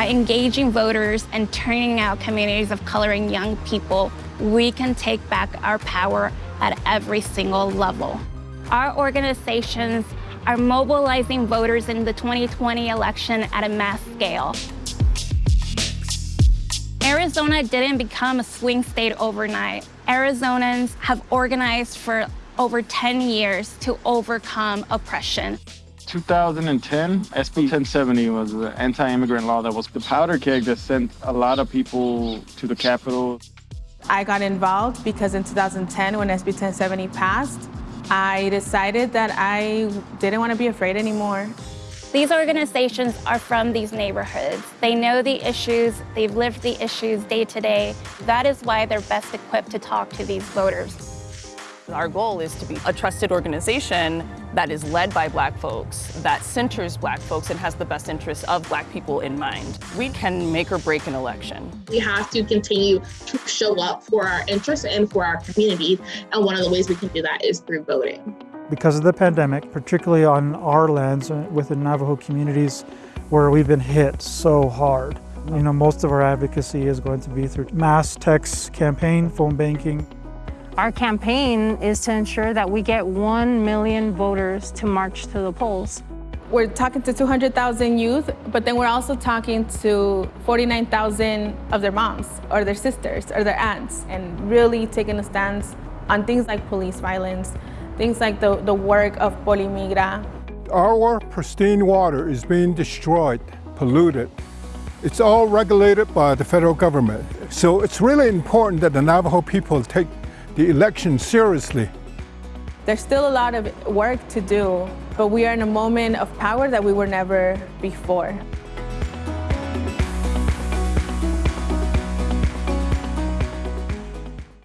By engaging voters and turning out communities of color and young people, we can take back our power at every single level. Our organizations are mobilizing voters in the 2020 election at a mass scale. Arizona didn't become a swing state overnight. Arizonans have organized for over 10 years to overcome oppression. 2010, SB 1070 was the anti-immigrant law that was the powder keg that sent a lot of people to the Capitol. I got involved because in 2010, when SB 1070 passed, I decided that I didn't want to be afraid anymore. These organizations are from these neighborhoods. They know the issues, they've lived the issues day to day. That is why they're best equipped to talk to these voters. Our goal is to be a trusted organization that is led by black folks, that centers black folks and has the best interests of black people in mind. We can make or break an election. We have to continue to show up for our interests and for our community. And one of the ways we can do that is through voting. Because of the pandemic, particularly on our lands uh, with the Navajo communities where we've been hit so hard, you know, most of our advocacy is going to be through mass text campaign, phone banking, our campaign is to ensure that we get 1 million voters to march to the polls. We're talking to 200,000 youth, but then we're also talking to 49,000 of their moms or their sisters or their aunts and really taking a stance on things like police violence, things like the, the work of Polimigra. Our pristine water is being destroyed, polluted. It's all regulated by the federal government. So it's really important that the Navajo people take the election seriously. There's still a lot of work to do, but we are in a moment of power that we were never before.